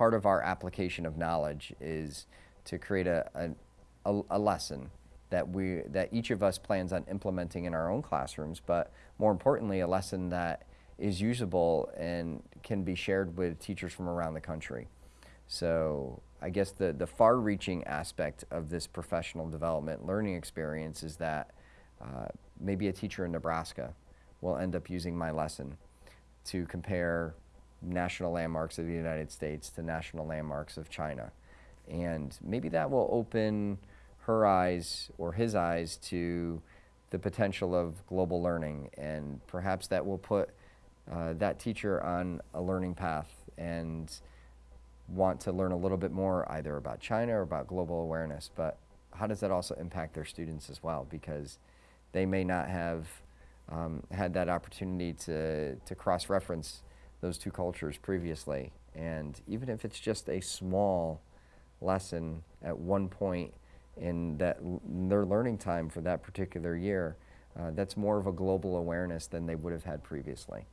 part of our application of knowledge is to create a, a, a, lesson that we that each of us plans on implementing in our own classrooms, but more importantly, a lesson that is usable and can be shared with teachers from around the country. So I guess the, the far-reaching aspect of this professional development learning experience is that uh, maybe a teacher in Nebraska will end up using my lesson to compare national landmarks of the United States to national landmarks of China. And maybe that will open her eyes or his eyes to the potential of global learning. And perhaps that will put uh, that teacher on a learning path and want to learn a little bit more either about China or about global awareness. But how does that also impact their students as well? Because they may not have um, had that opportunity to, to cross-reference those two cultures previously. And even if it's just a small lesson at one point in that their learning time for that particular year, uh, that's more of a global awareness than they would have had previously.